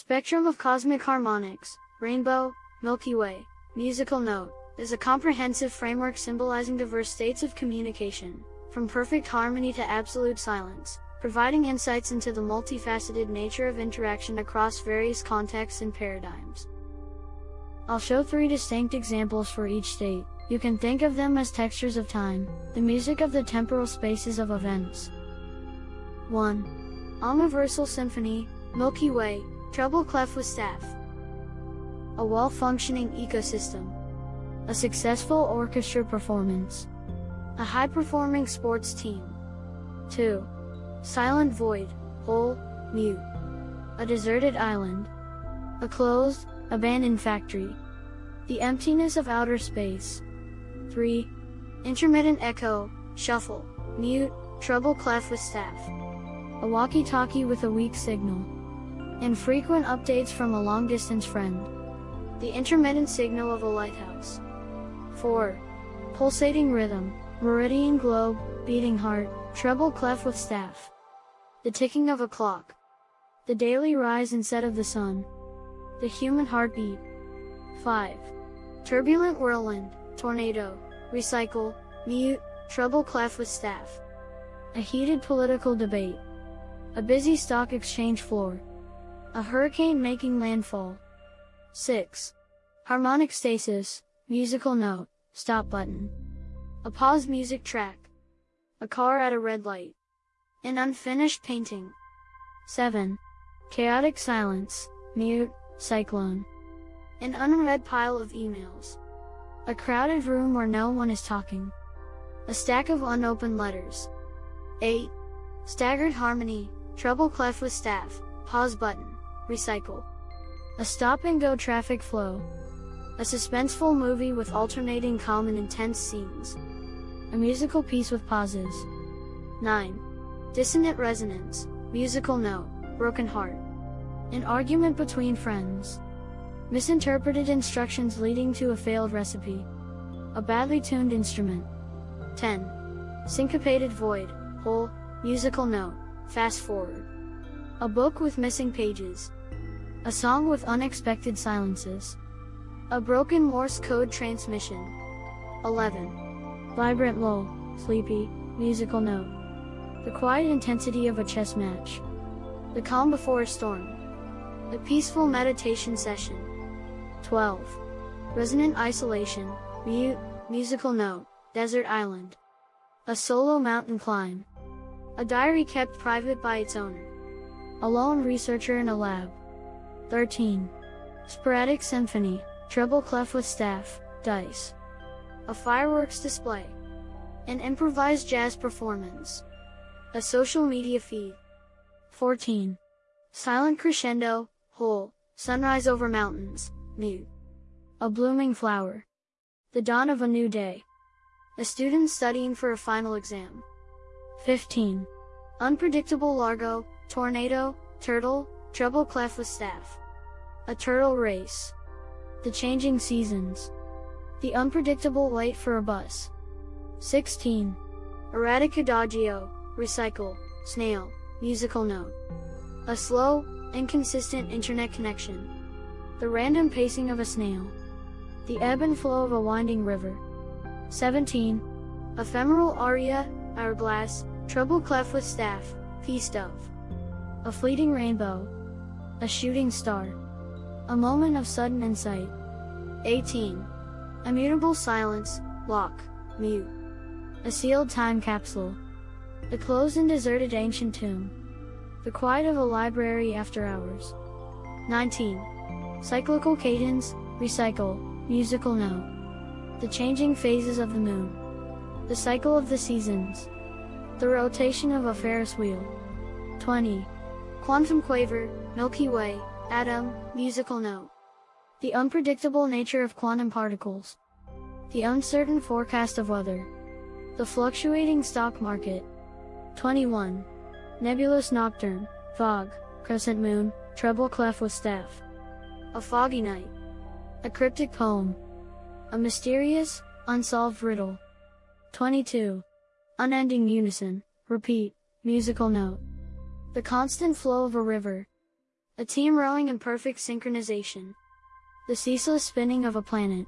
Spectrum of cosmic harmonics, rainbow, Milky Way, musical note, is a comprehensive framework symbolizing diverse states of communication, from perfect harmony to absolute silence, providing insights into the multifaceted nature of interaction across various contexts and paradigms. I'll show three distinct examples for each state. You can think of them as textures of time, the music of the temporal spaces of events. 1. Omniversal Symphony, Milky Way, treble clef with staff. A well-functioning ecosystem. A successful orchestra performance. A high-performing sports team. 2. Silent void, hole, mute. A deserted island. A closed, abandoned factory. The emptiness of outer space. 3. Intermittent echo, shuffle, mute, treble clef with staff. A walkie-talkie with a weak signal. Infrequent updates from a long-distance friend. The intermittent signal of a lighthouse. 4. Pulsating rhythm, meridian globe, beating heart, treble clef with staff. The ticking of a clock. The daily rise and set of the sun. The human heartbeat. 5. Turbulent whirlwind, tornado, recycle, mute, treble clef with staff. A heated political debate. A busy stock exchange floor. A hurricane making landfall. 6. Harmonic stasis, musical note, stop button. A pause music track. A car at a red light. An unfinished painting. 7. Chaotic silence, mute, cyclone. An unread pile of emails. A crowded room where no one is talking. A stack of unopened letters. 8. Staggered harmony, treble clef with staff, pause button, recycle. A stop and go traffic flow. A suspenseful movie with alternating calm and intense scenes. A musical piece with pauses. 9. Dissonant resonance, musical note, broken heart. An argument between friends. Misinterpreted instructions leading to a failed recipe. A badly tuned instrument. 10. Syncopated void, hole, musical note, fast forward. A book with missing pages. A song with unexpected silences. A broken Morse code transmission. 11. Vibrant lull, sleepy, musical note. The quiet intensity of a chess match. The calm before a storm. The peaceful meditation session. 12. Resonant isolation, mute, musical note, desert island. A solo mountain climb. A diary kept private by its owner. A lone researcher in a lab. 13. Sporadic symphony, treble clef with staff, dice. A fireworks display. An improvised jazz performance. A social media feed. 14. Silent crescendo, hole, sunrise over mountains, mute. A blooming flower. The dawn of a new day. A student studying for a final exam. 15. Unpredictable largo, tornado, turtle, treble clef with staff. A turtle race. The changing seasons. The unpredictable wait for a bus. 16. Erratic adagio, recycle, snail, musical note. A slow, inconsistent internet connection. The random pacing of a snail. The ebb and flow of a winding river. 17. Ephemeral aria, hourglass, treble clef with staff, feast of. A fleeting rainbow. A shooting star. A moment of sudden insight. 18. Immutable silence, lock, mute. A sealed time capsule. The closed and deserted ancient tomb. The quiet of a library after hours. 19. Cyclical cadence, recycle, musical note. The changing phases of the moon. The cycle of the seasons. The rotation of a Ferris wheel. 20. Quantum quaver, Milky Way, atom, musical note. The unpredictable nature of quantum particles. The uncertain forecast of weather. The fluctuating stock market. 21. Nebulous Nocturne, Fog, Crescent Moon, Treble Clef with Staff. A Foggy Night. A Cryptic Poem. A Mysterious, Unsolved Riddle. 22. Unending Unison, Repeat, Musical Note. The Constant Flow of a River. A team rowing in perfect synchronization. The ceaseless spinning of a planet.